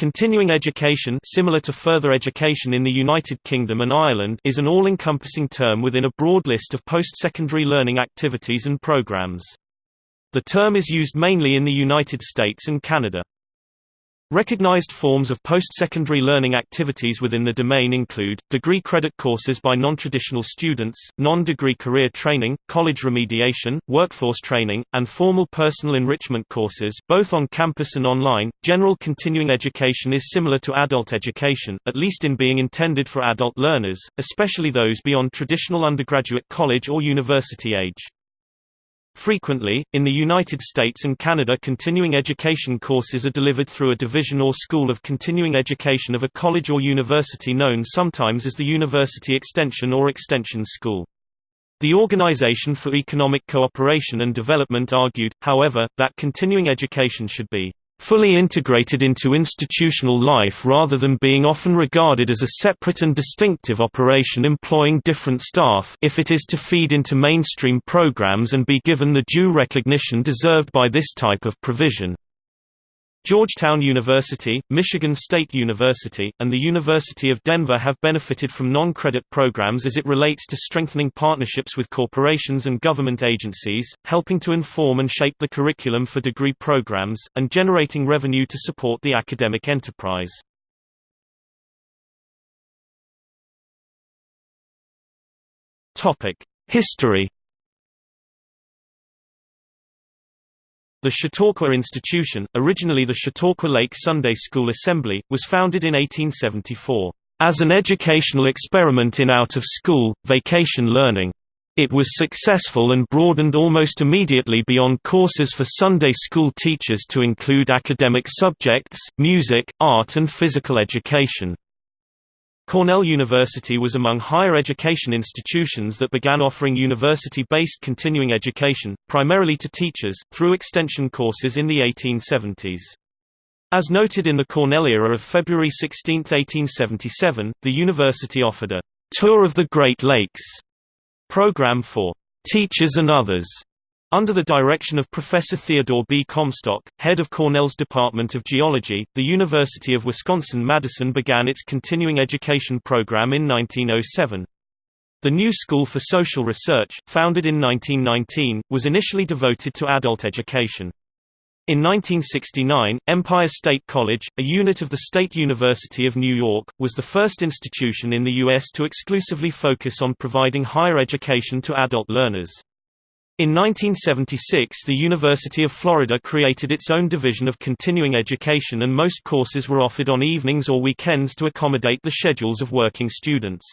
Continuing education similar to further education in the United Kingdom and Ireland is an all-encompassing term within a broad list of post-secondary learning activities and programs. The term is used mainly in the United States and Canada. Recognized forms of post-secondary learning activities within the domain include, degree credit courses by non-traditional students, non-degree career training, college remediation, workforce training, and formal personal enrichment courses both on campus and online. General continuing education is similar to adult education, at least in being intended for adult learners, especially those beyond traditional undergraduate college or university age. Frequently, in the United States and Canada continuing education courses are delivered through a division or school of continuing education of a college or university known sometimes as the University Extension or Extension School. The Organization for Economic Cooperation and Development argued, however, that continuing education should be fully integrated into institutional life rather than being often regarded as a separate and distinctive operation employing different staff if it is to feed into mainstream programs and be given the due recognition deserved by this type of provision. Georgetown University, Michigan State University, and the University of Denver have benefited from non-credit programs as it relates to strengthening partnerships with corporations and government agencies, helping to inform and shape the curriculum for degree programs, and generating revenue to support the academic enterprise. History The Chautauqua Institution, originally the Chautauqua Lake Sunday School Assembly, was founded in 1874, "...as an educational experiment in out-of-school, vacation learning." It was successful and broadened almost immediately beyond courses for Sunday school teachers to include academic subjects, music, art and physical education. Cornell University was among higher education institutions that began offering university-based continuing education, primarily to teachers, through extension courses in the 1870s. As noted in the Cornell era of February 16, 1877, the university offered a «Tour of the Great Lakes» program for «teachers and others» Under the direction of Professor Theodore B. Comstock, head of Cornell's Department of Geology, the University of Wisconsin-Madison began its continuing education program in 1907. The New School for Social Research, founded in 1919, was initially devoted to adult education. In 1969, Empire State College, a unit of the State University of New York, was the first institution in the U.S. to exclusively focus on providing higher education to adult learners. In 1976 the University of Florida created its own division of continuing education and most courses were offered on evenings or weekends to accommodate the schedules of working students.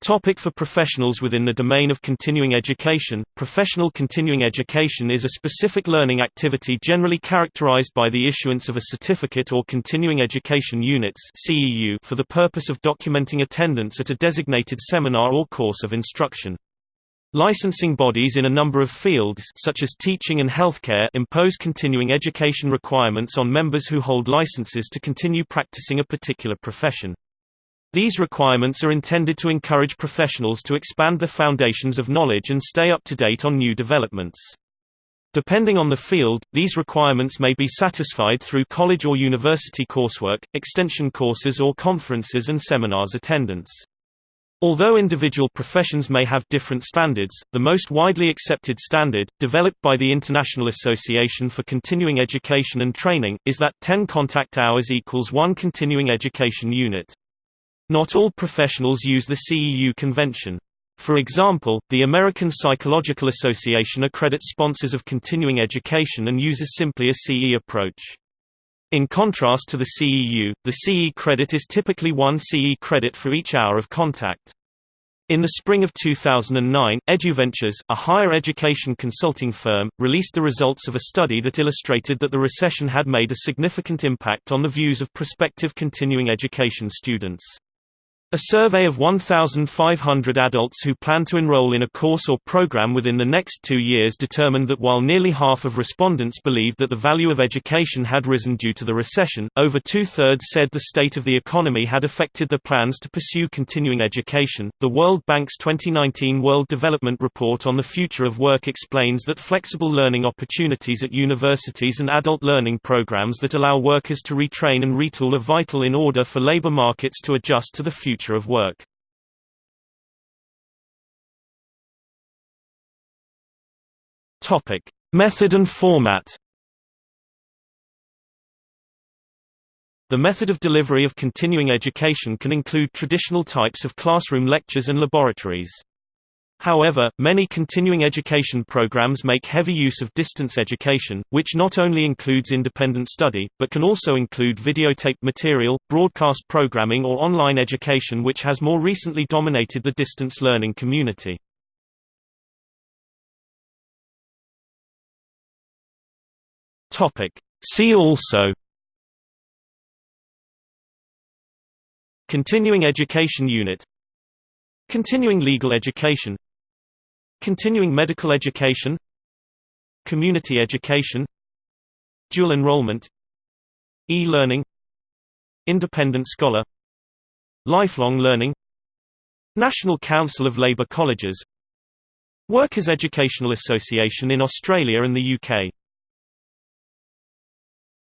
Topic for professionals within the domain of continuing education Professional continuing education is a specific learning activity generally characterized by the issuance of a certificate or continuing education units for the purpose of documenting attendance at a designated seminar or course of instruction. Licensing bodies in a number of fields such as teaching and healthcare impose continuing education requirements on members who hold licenses to continue practicing a particular profession. These requirements are intended to encourage professionals to expand the foundations of knowledge and stay up to date on new developments. Depending on the field, these requirements may be satisfied through college or university coursework, extension courses or conferences and seminars attendance. Although individual professions may have different standards, the most widely accepted standard, developed by the International Association for Continuing Education and Training, is that 10 contact hours equals 1 continuing education unit. Not all professionals use the CEU convention. For example, the American Psychological Association accredits sponsors of continuing education and uses simply a CE approach. In contrast to the CEU, the CE credit is typically one CE credit for each hour of contact. In the spring of 2009, EduVentures, a higher education consulting firm, released the results of a study that illustrated that the recession had made a significant impact on the views of prospective continuing education students. A survey of 1,500 adults who plan to enroll in a course or program within the next two years determined that while nearly half of respondents believed that the value of education had risen due to the recession, over two-thirds said the state of the economy had affected their plans to pursue continuing education. The World Bank's 2019 World Development Report on the Future of Work explains that flexible learning opportunities at universities and adult learning programs that allow workers to retrain and retool are vital in order for labor markets to adjust to the future future of work. Topic: Method and format. The method of delivery of continuing education can include traditional types of classroom lectures and laboratories. However, many continuing education programs make heavy use of distance education, which not only includes independent study, but can also include videotaped material, broadcast programming or online education which has more recently dominated the distance learning community. See also Continuing Education Unit Continuing Legal Education Continuing medical education. Community education. Dual enrollment. E-learning. Independent scholar. Lifelong learning. National Council of Labour Colleges. Workers' Educational Association in Australia and the UK